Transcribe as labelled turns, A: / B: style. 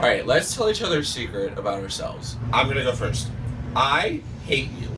A: All right, let's tell each other a secret about ourselves.
B: I'm gonna go first. I hate you.